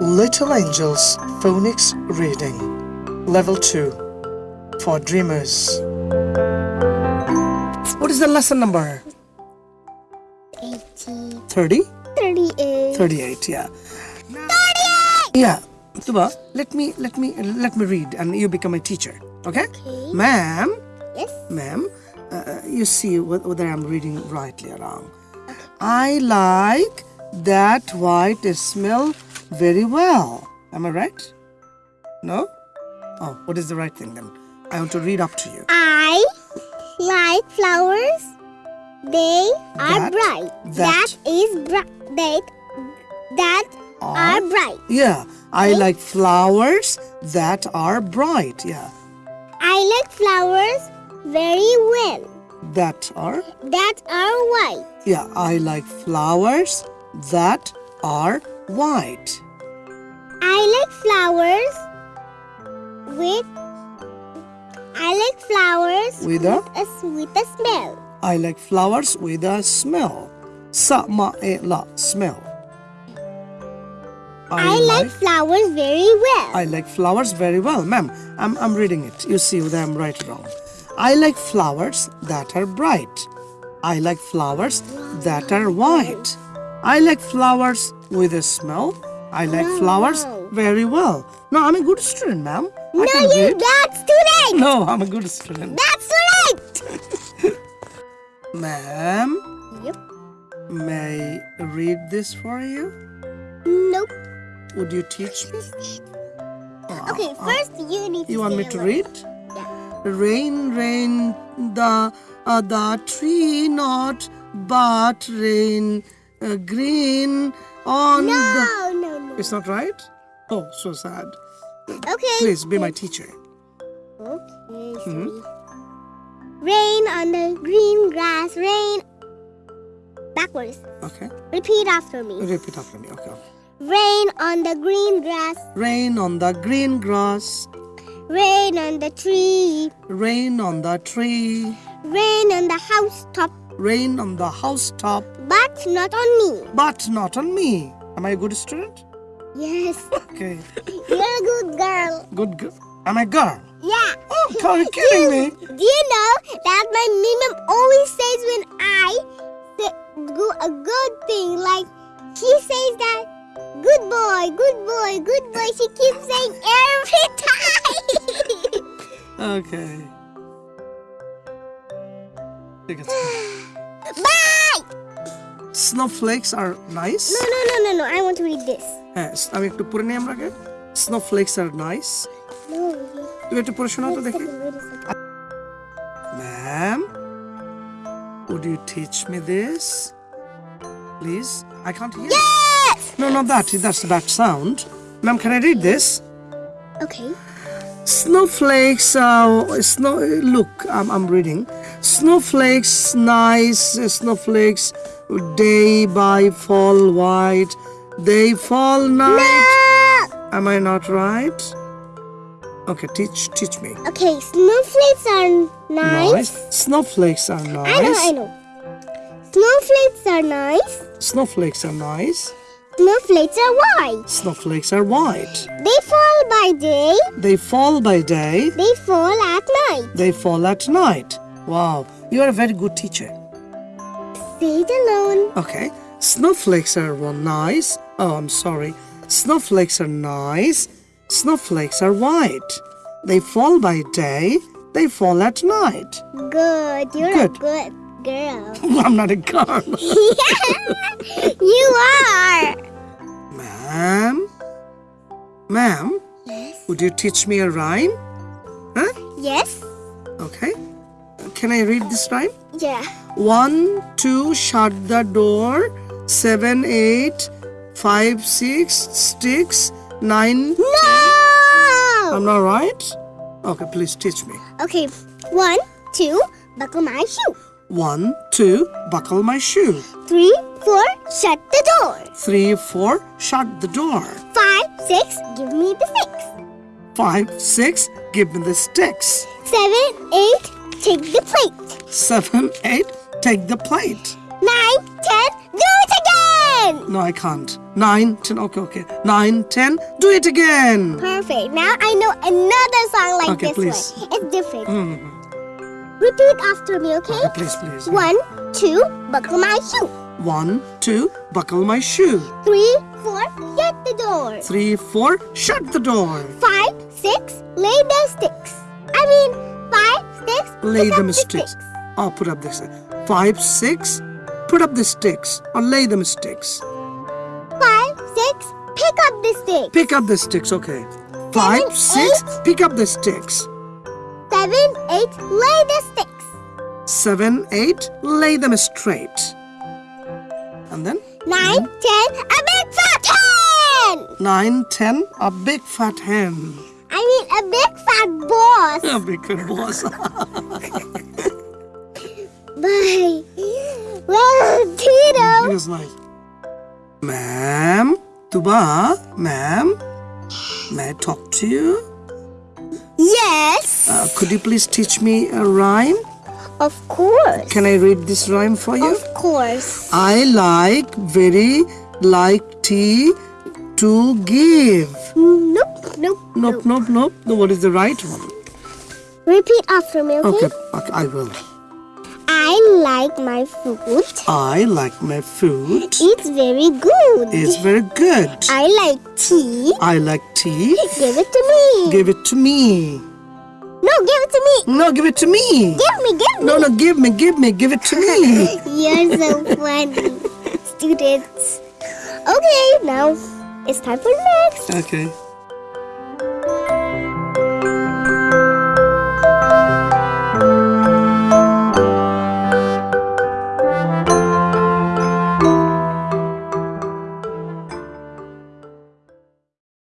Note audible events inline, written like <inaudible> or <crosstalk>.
Little Angels Phonics Reading Level 2 for Dreamers. What is the lesson number? 80, 30? 38. 38, yeah. 38! Yeah. Tuba, let me let me let me read and you become a teacher. Okay? Okay. Ma'am, Yes. ma'am, uh, you see whether I'm reading rightly or wrong. I like that white smell very well. Am I right? No? Oh, what is the right thing then? I want to read up to you. I like flowers. They are That- bright. that- that is bright. That, that Are- are bright. Yeah, I like flowers that are bright. Yeah, I like flowers very well. that are. That are white. Yeah, I like flowers that are white. I like flowers with. I like flowers With a? a s- with a smell. I like flowers with a smell. Sa ma e la smell. I, like flowers very well. I like flowers very well, ma'am. I'm I'm reading it. You see whether I'm right or wrong. I like flowers that are bright. I like flowers that are white. I like flowers with a smell. I like flowers Wow. very well. No, I'm a good student, ma'am. No, can you read. too late. No, I'm a good student. That's <laughs> late. Ma'am, Yep. may I read this for you? Nope. Would you teach me? <laughs> Oh, Okay, first you need to You want me to read? Yeah. Rain, rain, the uh, the tree not but rain uh, green on the. No, no, no. It's not right. Oh, so sad. Okay. Please be my teacher. Okay. Hmm? sorry. Rain on the green grass. Rain. Backwards. Okay, Repeat after me. repeat after me. Okay. Rain on the green grass. Rain on the green grass, Rain on the tree. rain on the tree, Rain on the housetop. rain on the housetop, But not on me. but not on me. Am I a good student? Yes. Okay, You're a good girl. good. girl. Am I a girl? Yeah. Oh, God, you're kidding me. Do you know that my mom always says when I do a good thing, like she says that good boy, good boy, good boy. She keeps saying every <laughs> time. Okay. ঠিক <gasps> আছে। Bye. Snowflakes are nice. No, no, no, no, no. I want to read this. হ্যাঁ আমি একটু পড়ে নিই আমরা আগে snowflakes আর nice No. তুমি একটু পড়ে শোনাও তো Wait a দেখি second, wait a second. Ma'am would you teach me this please i can't hear Yes. no not that that's that sound ma'am can i read this Okay. snowflakes uh, snow look I'm, I'm reading snowflakes nice snowflakes day by fall white they fall night Ah. am i not right okay teach teach me Okay. Snowflakes are nice. snowflakes are nice I know. I know. Snowflakes are nice. snowflakes are nice Snowflakes are white. snowflakes are white They fall by day. they fall by day They fall at night. they fall at night wow you are a very good teacher Say it alone. Okay. Snowflakes are one nice. Oh, I'm sorry. Snowflakes are nice. Snowflakes are white. They fall by day. They fall at night. Good. You're Good. a good girl. <laughs> I'm not a girl. <laughs> you are. Ma'am? Ma'am, Yes. would you teach me a rhyme? Huh? Yes. Okay. Can I read this rhyme? Yeah. One, two, shut the door. Seven, eight, five, six, six, nine. No. I'm not right? Okay, please teach me. Okay. One, two. Buckle my shoe. One, two, buckle my shoe. Three, four. Shut the door. Three, four, shut the door. Five, six. Give me the six. Five, six, give me the sticks. Seven, eight. Take the plate. Seven, eight, take the plate. Nine, ten. Do it again. No, I can't. Nine, ten. Okay, okay. Nine, ten. Do it again. Perfect. Now I know another song like Okay, this please. one. It's different. Mm. Repeat after me, okay? Okay, please, please. One, two, buckle my shoe. One, two. Buckle my shoe. Three, four, shut the door. Three, four. Shut the door. Five, six, lay the sticks. I mean, six, Lay them the sticks. Oh, put up this. Five, six. Put up the sticks or lay them sticks. Five, six, pick up the sticks. Pick up the sticks. Okay. Five, Seven, six. eight. Pick up the sticks. Seven, eight, lay the sticks. Seven, eight. Lay them straight. And then Nine, ten, a big fat hen. nine, ten. A big fat hen. Boss. A big fat boss. <laughs> Bye. Well, Tito. It was like, Ma'am, Tuba, ma'am, may I talk to you? Yes. Uh, could you please teach me a rhyme? Of course. Can I read this rhyme for you? Of course. I like very like tea to give. Nope, nope, Nope, nope, nope. No, what is the right one? Repeat after me, okay? Okay, okay, I will. I like my food. I like my food. It's very good. It's very good. I like tea. I like tea. Give it to me. Give it to me. No, give it to me. No, give it to me. Give me, give me. No, no, give me, give me, give it to me. <laughs> You're so funny, students. Okay, now it's time for next. Okay.